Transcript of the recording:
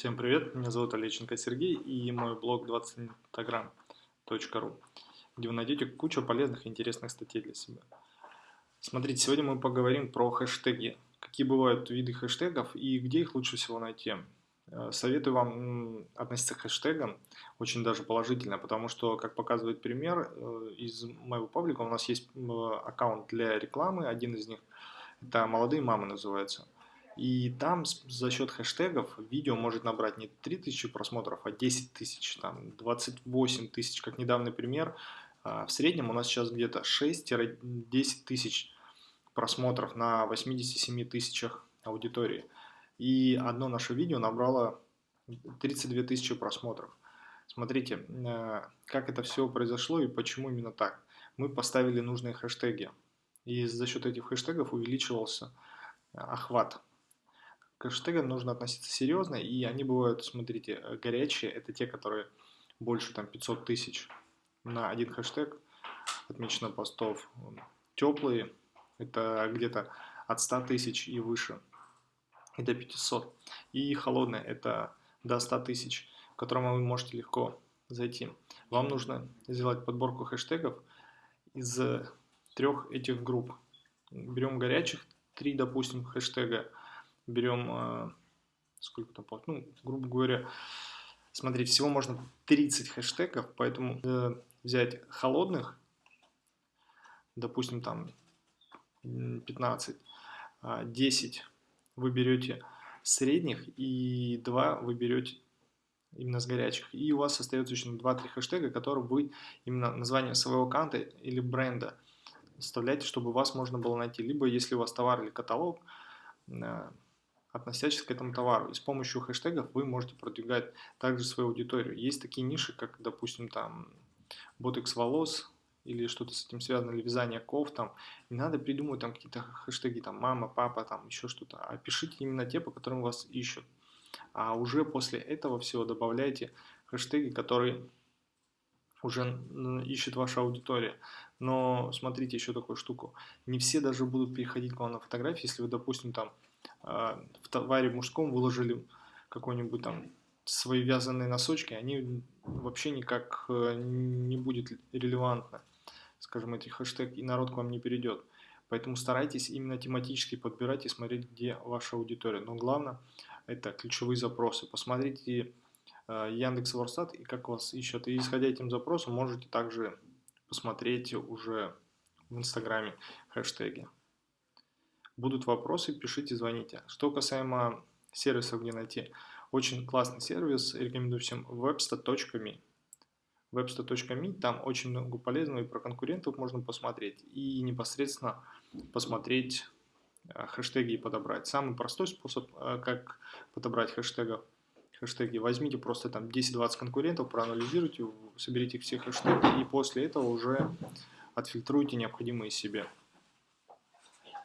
Всем привет, меня зовут Олеченко Сергей и мой блог 20instagram.ru, где вы найдете кучу полезных и интересных статей для себя. Смотрите, сегодня мы поговорим про хэштеги, какие бывают виды хэштегов и где их лучше всего найти. Э, советую вам относиться к хэштегам очень даже положительно, потому что, как показывает пример, э, из моего паблика у нас есть аккаунт для рекламы, один из них, это «Молодые мамы» называется – и там за счет хэштегов видео может набрать не 3000 просмотров, а 10 тысяч, там 28 тысяч, как недавний пример. А, в среднем у нас сейчас где-то 6-10 тысяч просмотров на 87 тысячах аудитории. И одно наше видео набрало 32 тысячи просмотров. Смотрите, э, как это все произошло и почему именно так. Мы поставили нужные хэштеги. И за счет этих хэштегов увеличивался охват к хэштегам нужно относиться серьезно, и они бывают, смотрите, э, горячие, это те, которые больше там 500 тысяч на один хэштег отмечено постов. Теплые, это где-то от 100 тысяч и выше, и до 500. И холодные, это до 100 тысяч, в котором вы можете легко зайти. Вам нужно сделать подборку хэштегов из трех этих групп. Берем горячих, три, допустим, хэштега, берем, э, сколько там, ну, грубо говоря, смотрите, всего можно 30 хэштегов, поэтому э, взять холодных, допустим, там 15, 10 а вы берете средних и 2 вы берете именно с горячих. И у вас остается еще 2-3 хэштега, которые вы именно название своего аккаунта или бренда вставляете, чтобы вас можно было найти. Либо если у вас товар или каталог, э, относящихся к этому товару. И с помощью хэштегов вы можете продвигать также свою аудиторию. Есть такие ниши, как, допустим, там ботекс волос или что-то с этим связано, или вязание ков, там, не надо придумывать там какие-то хэштеги, там, мама, папа, там, еще что-то, а пишите именно те, по которым вас ищут. А уже после этого всего добавляйте хэштеги, которые уже ищет ваша аудитория. Но смотрите еще такую штуку. Не все даже будут переходить к вам на фотографии, если вы, допустим, там а, товаре мужском выложили какой-нибудь там свои вязаные носочки, они вообще никак э, не будет релевантно, скажем, этих хэштег, и народ к вам не перейдет. Поэтому старайтесь именно тематически подбирать и смотреть, где ваша аудитория. Но главное, это ключевые запросы. Посмотрите э, Яндекс Ворстат и как вас ищут. И исходя этим запросом, можете также посмотреть уже в Инстаграме хэштеги. Будут вопросы, пишите, звоните. Что касаемо сервисов, где найти. Очень классный сервис, рекомендую всем websta.me. websta.me, там очень много полезного и про конкурентов можно посмотреть. И непосредственно посмотреть э, хэштеги и подобрать. Самый простой способ, э, как подобрать хэштегов, хэштеги. Возьмите просто там 10-20 конкурентов, проанализируйте, соберите все хэштеги и после этого уже отфильтруйте необходимые себе.